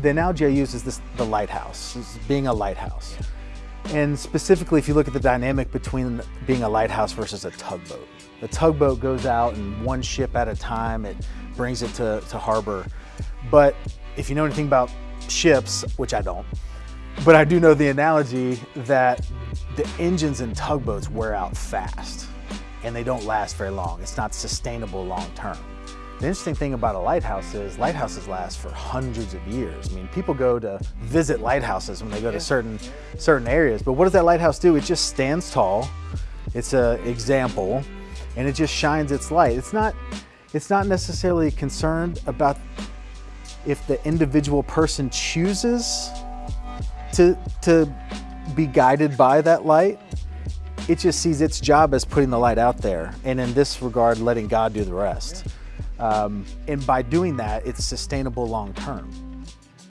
the analogy I use is this, the lighthouse, is being a lighthouse. And specifically, if you look at the dynamic between being a lighthouse versus a tugboat. The tugboat goes out and one ship at a time, it brings it to, to harbor. But if you know anything about ships, which I don't, but I do know the analogy that the engines in tugboats wear out fast and they don't last very long. It's not sustainable long term. The interesting thing about a lighthouse is lighthouses last for hundreds of years. I mean, people go to visit lighthouses when they go to certain, certain areas, but what does that lighthouse do? It just stands tall. It's an example and it just shines its light. It's not, it's not necessarily concerned about if the individual person chooses to, to be guided by that light. It just sees its job as putting the light out there. And in this regard, letting God do the rest. Um, and by doing that, it's sustainable long term.